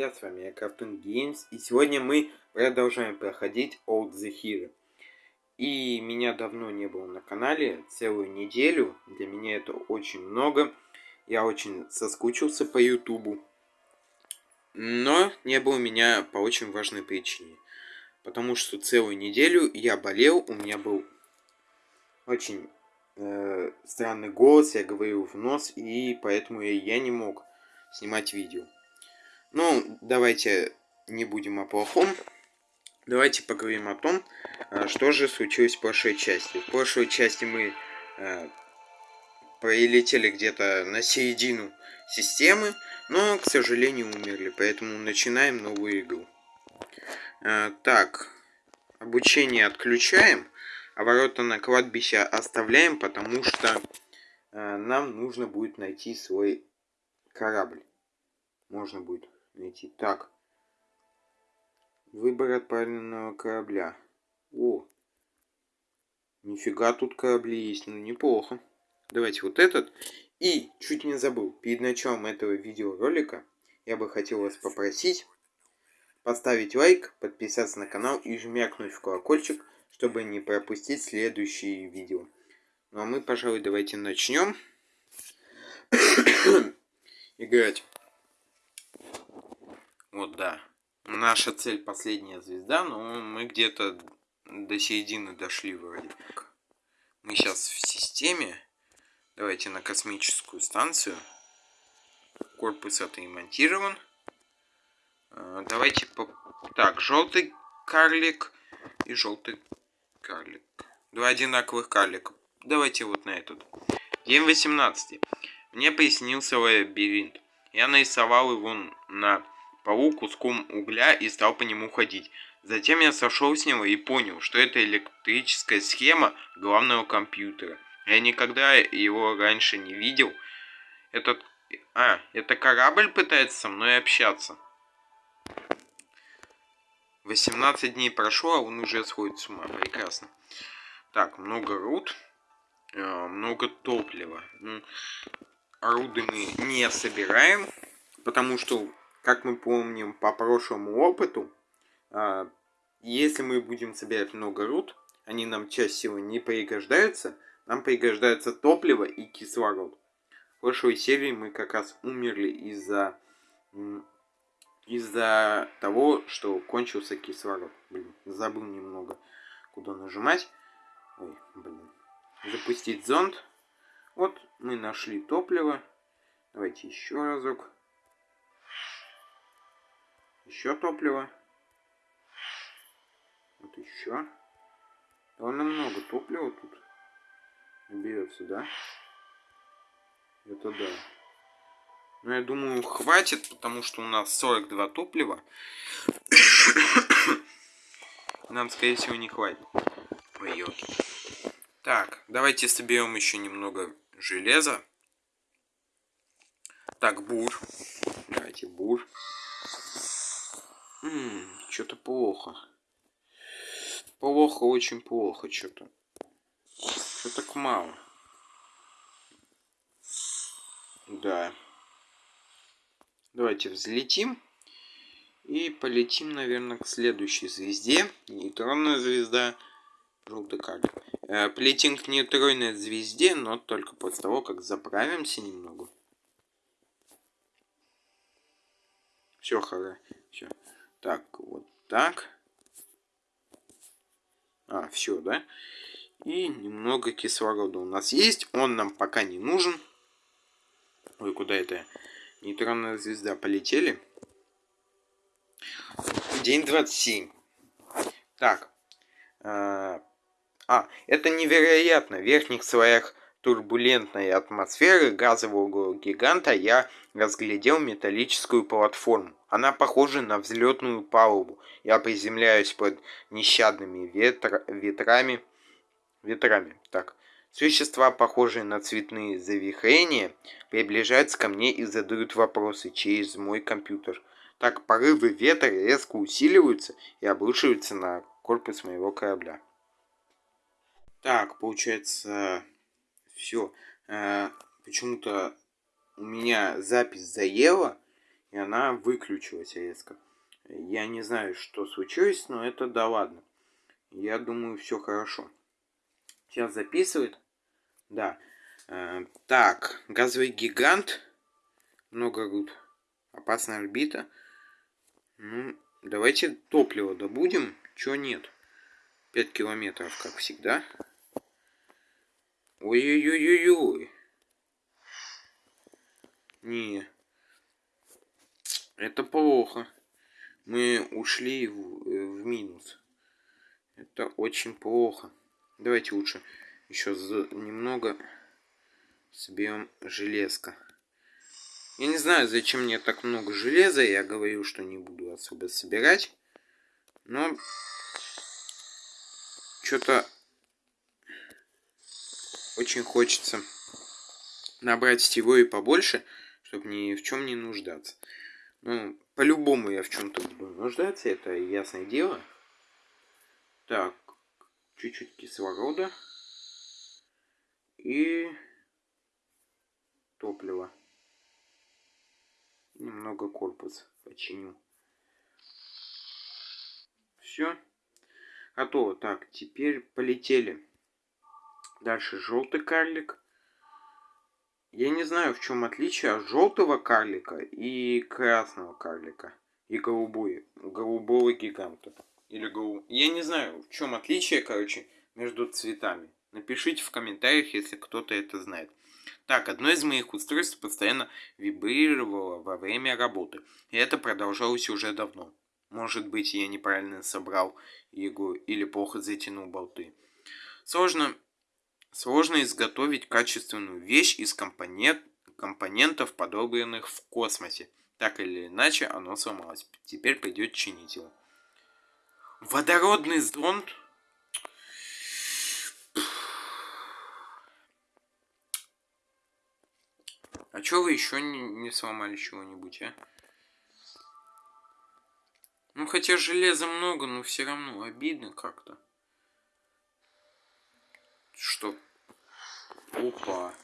друзья, с вами я Cartoon Games, и сегодня мы продолжаем проходить Old the Hero. И меня давно не было на канале, целую неделю, для меня это очень много, я очень соскучился по ютубу. Но не было меня по очень важной причине, потому что целую неделю я болел, у меня был очень э, странный голос, я говорил в нос, и поэтому я, я не мог снимать видео. Ну, давайте не будем о плохом. Давайте поговорим о том, э, что же случилось в прошлой части. В прошлой части мы э, прилетели где-то на середину системы, но, к сожалению, умерли. Поэтому начинаем новую игру. Э, так, обучение отключаем, а ворота на кладбище оставляем, потому что э, нам нужно будет найти свой корабль. Можно будет найти. Так. Выбор отправленного корабля. О. Нифига тут корабли есть. Ну, неплохо. Давайте вот этот. И, чуть не забыл, перед началом этого видеоролика я бы хотел вас попросить поставить лайк, подписаться на канал и жмякнуть в колокольчик, чтобы не пропустить следующие видео. Ну а мы, пожалуй, давайте начнем играть. Вот, да. Наша цель последняя звезда, но мы где-то до середины дошли вроде. Мы сейчас в системе. Давайте на космическую станцию. Корпус отремонтирован. А, давайте по... Так, желтый карлик и желтый карлик. Два одинаковых карлика. Давайте вот на этот. День 18. Мне пояснился лабиринт. Я нарисовал его на полу куском угля и стал по нему ходить. Затем я сошел с него и понял, что это электрическая схема главного компьютера. Я никогда его раньше не видел. Этот... А, это корабль пытается со мной общаться. 18 дней прошло, а он уже сходит с ума. Прекрасно. Так, много руд. Э, много топлива. Руды мы не собираем, потому что как мы помним по прошлому опыту, а, если мы будем собирать много руд, они нам чаще всего не пригождаются, нам пригождается топливо и кислород. В прошлой серии мы как раз умерли из-за из-за того, что кончился кислород. Блин, забыл немного, куда нажимать. Ой, блин. Запустить зонд. Вот мы нашли топливо. Давайте еще разок. Еще топливо. Вот еще. Довольно много топлива тут берется, да? Это да. Но я думаю, хватит, потому что у нас 42 топлива. Нам, скорее всего, не хватит. Ой, елки. Так, давайте соберем еще немного железа. Так, бур. Давайте бур. Что-то плохо. Плохо, очень плохо что-то. Что так мало? Да. Давайте взлетим. И полетим, наверное, к следующей звезде. Нейтронная звезда. Желтый карлик. Э, полетим к нейтронной звезде, но только после того, как заправимся немного. Все, хорошо. Все. Так, вот так. А, все, да? И немного кислорода у нас есть. Он нам пока не нужен. Ой, куда это? Нейтронная звезда. Полетели. День 27. Так. А, а, это невероятно. В верхних слоях турбулентной атмосферы газового гиганта я разглядел металлическую платформу. Она похожа на взлетную палубу. Я приземляюсь под нещадными ветра, ветрами. Ветрами. Так. Существа, похожие на цветные завихрения, приближаются ко мне и задают вопросы через мой компьютер. Так порывы ветра резко усиливаются и обрушиваются на корпус моего корабля. Так, получается, все. Э, Почему-то у меня запись заела. и она выключилась резко. Я не знаю, что случилось, но это да ладно. Я думаю, все хорошо. Сейчас записывает. Да. Э, так, газовый гигант. Много руд. Опасная орбита. Ну, давайте топливо добудем. Чего нет? 5 километров, как всегда. Ой-ой-ой-ой-ой. Не. Это плохо. Мы ушли в, э, в минус. Это очень плохо. Давайте лучше еще немного соберем железка. Я не знаю, зачем мне так много железа. Я говорю, что не буду особо собирать. Но что-то очень хочется набрать всего и побольше, чтобы ни в чем не нуждаться. Ну, по-любому я в чем-то буду нуждаться, это ясное дело. Так, чуть-чуть кислорода и топлива. Немного корпус починю. Все. Готово. Так, теперь полетели. Дальше желтый карлик. Я не знаю, в чем отличие от желтого карлика и красного карлика. И голубой, голубого гиганта. Или голуб... Я не знаю, в чем отличие, короче, между цветами. Напишите в комментариях, если кто-то это знает. Так, одно из моих устройств постоянно вибрировало во время работы. И это продолжалось уже давно. Может быть, я неправильно собрал его или плохо затянул болты. Сложно, сложно изготовить качественную вещь из компонент, компонентов, подобранных в космосе. Так или иначе, оно сломалось. Теперь придет чинить его. Водородный зонд? А чё вы еще не, не сломали чего-нибудь, а? Ну, хотя железа много, но все равно обидно как-то. Что? Опа.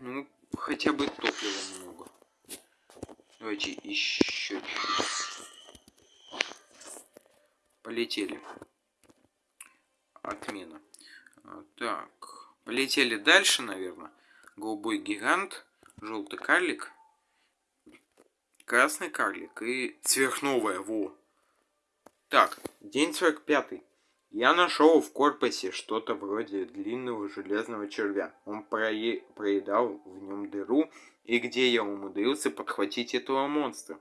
Ну, хотя бы топлива много. Давайте еще Полетели. Отмена. А, так. Полетели дальше, наверное. Голубой гигант. Желтый карлик красный карлик и сверхновая, во. Так, день 45. Я нашел в корпусе что-то вроде длинного железного червя. Он прое... проедал в нем дыру, и где я умудрился подхватить этого монстра.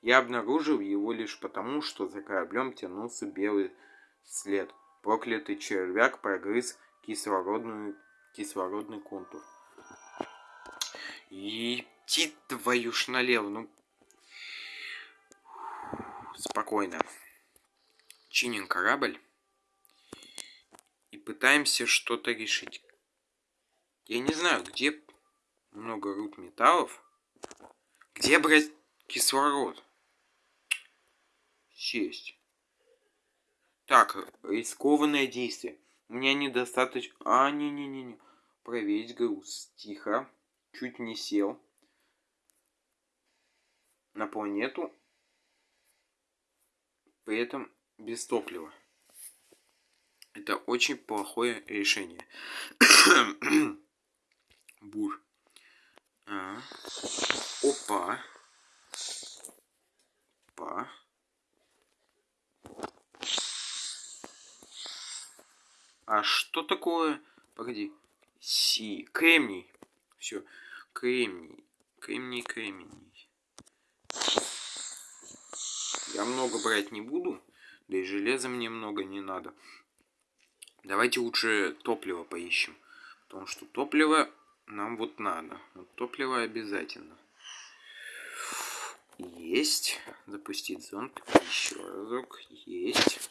Я обнаружил его лишь потому, что за кораблем тянулся белый след. Проклятый червяк прогрыз кислородную... кислородный контур. Идти твою ж налево, ну спокойно. Чиним корабль. И пытаемся что-то решить. Я не знаю, где много руд металлов. Где брать кислород? Сесть. Так, рискованное действие. У меня недостаточно... А, не-не-не-не. Проверить груз. Тихо. Чуть не сел. На планету при этом без топлива. Это очень плохое решение. Бур. А. Опа. Опа. А что такое? Погоди. Си. Кремний. Все. Кремний. Кремний, кремний. Я много брать не буду. Да и железа мне много не надо. Давайте лучше топливо поищем. Потому что топливо нам вот надо. Вот топливо обязательно. Есть. Запустить зонд. Еще разок. Есть.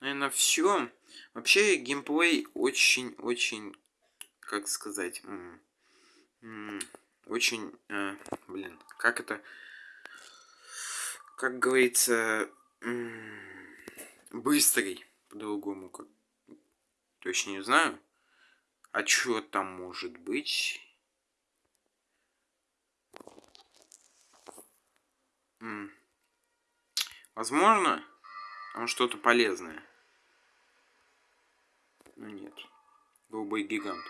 Наверное, все. Вообще, геймплей очень-очень, как сказать, очень, э, блин, как это как говорится, быстрый, по-другому как точно не знаю. А чё там может быть? М. Возможно, там что-то полезное. Ну нет. Голубой гигант.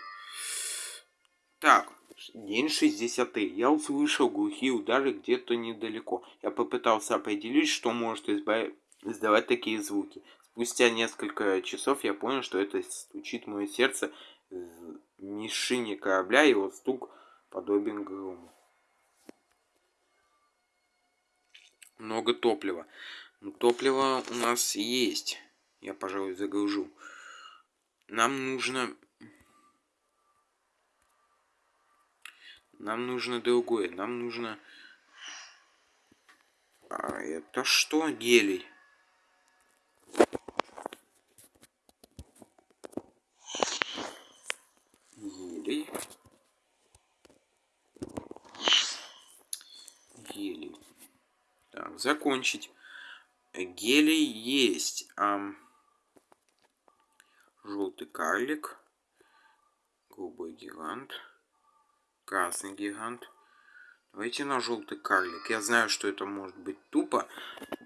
Так, день 60. Я услышал глухие удары где-то недалеко. Я попытался определить, что может изба... издавать такие звуки. Спустя несколько часов я понял, что это стучит мое сердце в мишине корабля, его стук подобен грому. Много топлива. Ну, топливо у нас есть. Я, пожалуй, загружу. Нам нужно... Нам нужно другое. Нам нужно... А это что? Гелий. Гелий. Так, закончить. Гелий есть. Ам... Желтый карлик. Голубой гигант. Красный гигант. Давайте на желтый карлик. Я знаю, что это может быть тупо.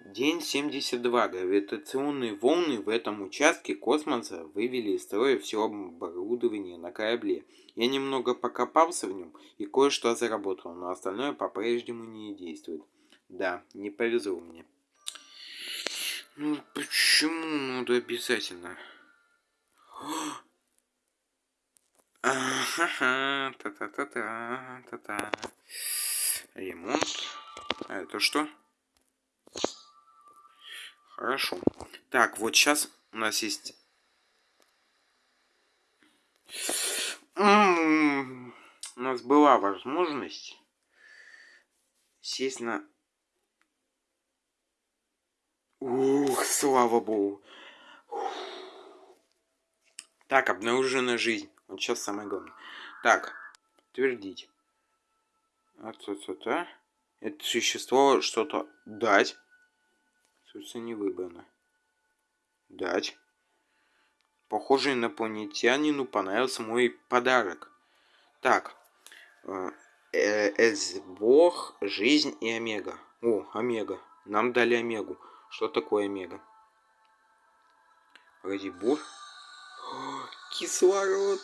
День 72. Гравитационные волны в этом участке космоса вывели из строя все оборудование на корабле. Я немного покопался в нем и кое-что заработал, но остальное по-прежнему не действует. Да, не повезло мне. Ну почему надо обязательно? Ага, та-та-та-та, та-та. Ремонт. А это что? Хорошо. Так, вот сейчас у нас есть... У нас была возможность сесть на... слава богу. Так, обнаружена жизнь. Вот сейчас самое главное. Так, подтвердить. А-та-та-та. Это существо что-то дать. Собственно, не выбрано. Дать. Похоже, инопланетянину понравился мой подарок. Так. Э, Эсбог, жизнь и омега. О, омега. Нам дали омегу. Что такое омега? Погоди, бур. Кислород.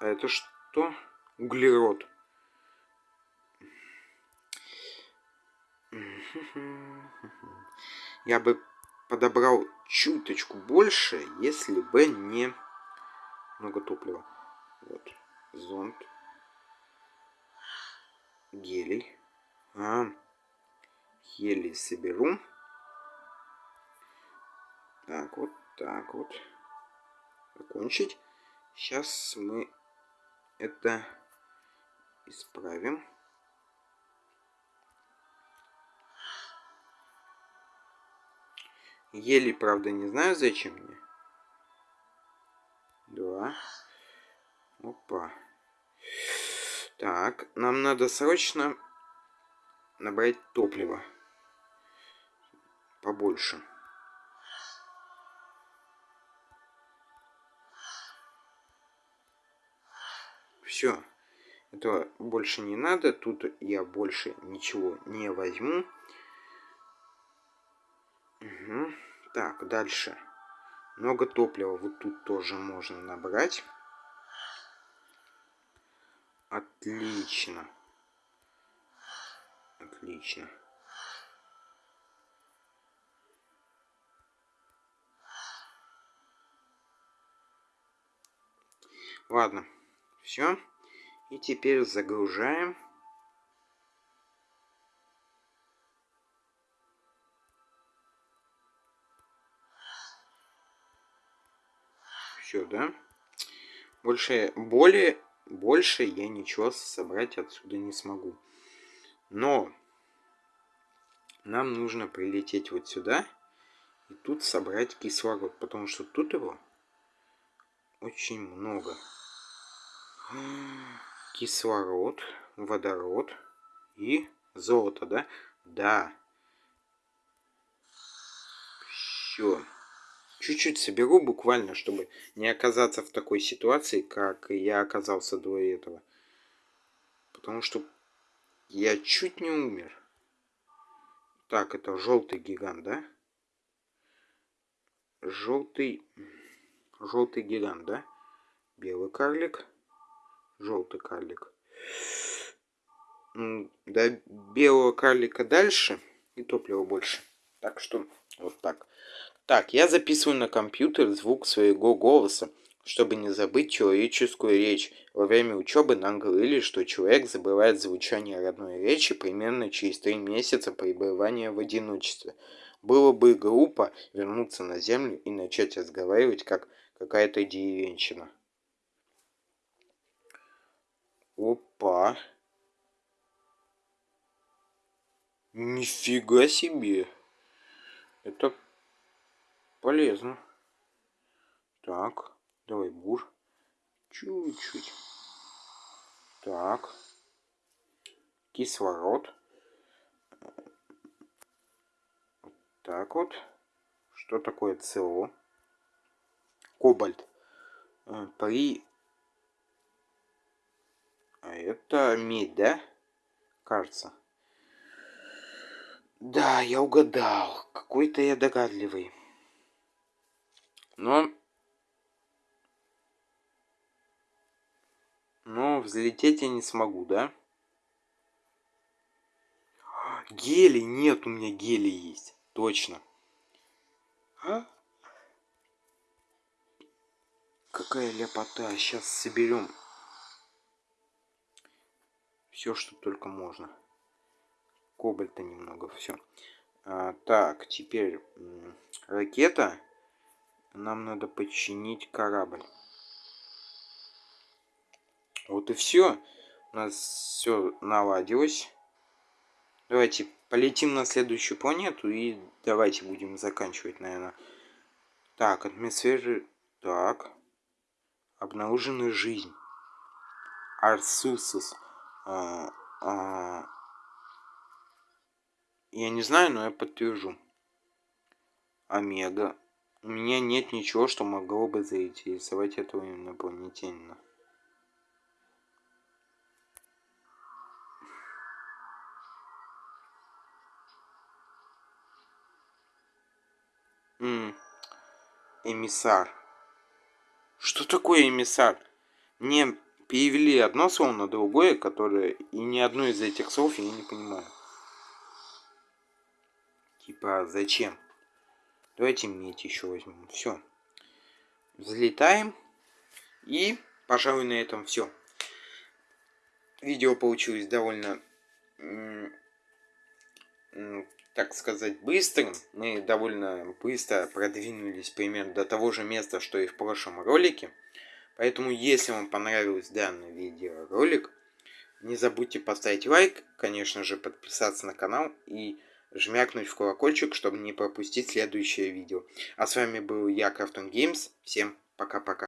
А это что? Углерод. Я бы подобрал чуточку больше, если бы не много топлива. Вот. Зонт. Гелий. А, гелий соберу. Так, вот так вот. Закончить. Сейчас мы это исправим. Еле, правда, не знаю, зачем мне. Два. Опа. Так, нам надо срочно набрать топливо. Побольше. Все. Это больше не надо. Тут я больше ничего не возьму. Угу. Так, дальше. Много топлива вот тут тоже можно набрать. Отлично. Отлично. Ладно, все. И теперь загружаем. Все, да? Больше, более, больше я ничего собрать отсюда не смогу. Но нам нужно прилететь вот сюда и тут собрать кислород, потому что тут его очень много. Кислород, водород и золото, да? Да. Все чуть-чуть соберу буквально, чтобы не оказаться в такой ситуации, как я оказался до этого. Потому что я чуть не умер. Так, это желтый гигант, да? Желтый... Желтый гигант, да? Белый карлик. Желтый карлик. До белого карлика дальше и топлива больше. Так что вот так. Так, я записываю на компьютер звук своего голоса, чтобы не забыть человеческую речь. Во время учебы нам говорили, что человек забывает звучание родной речи примерно через три месяца пребывания в одиночестве. Было бы глупо вернуться на землю и начать разговаривать, как какая-то деревенщина. Опа. Нифига себе. Это полезно. Так, давай бур. Чуть-чуть. Так. Кислород. Так вот. Что такое СО? Кобальт. Э, при... Это медь, да? Кажется. Да, я угадал. Какой-то я догадливый. Но... Но взлететь я не смогу, да? Гели нет, у меня гели есть. Точно. А? Какая ляпота. Сейчас соберем все, что только можно. Кобальта немного, все. А, так, теперь ракета. Нам надо починить корабль. Вот и все. У нас все наладилось. Давайте полетим на следующую планету и давайте будем заканчивать, наверное. Так, атмосферы... Так. Обнаружена жизнь. Арсусус. А, а... Я не знаю, но я подтвержу. Омега. У меня нет ничего, что могло бы заинтересовать этого инопланетянина. М эмиссар. Что такое эмиссар? Мне перевели одно слово на другое, которое и ни одно из этих слов я не понимаю. Типа, зачем? Давайте медь еще возьмем. Все. Взлетаем. И, пожалуй, на этом все. Видео получилось довольно, так сказать, быстрым. Мы довольно быстро продвинулись примерно до того же места, что и в прошлом ролике. Поэтому, если вам понравился данный видеоролик, не забудьте поставить лайк, конечно же, подписаться на канал и жмякнуть в колокольчик, чтобы не пропустить следующее видео. А с вами был я, Krafton Games. Всем пока-пока.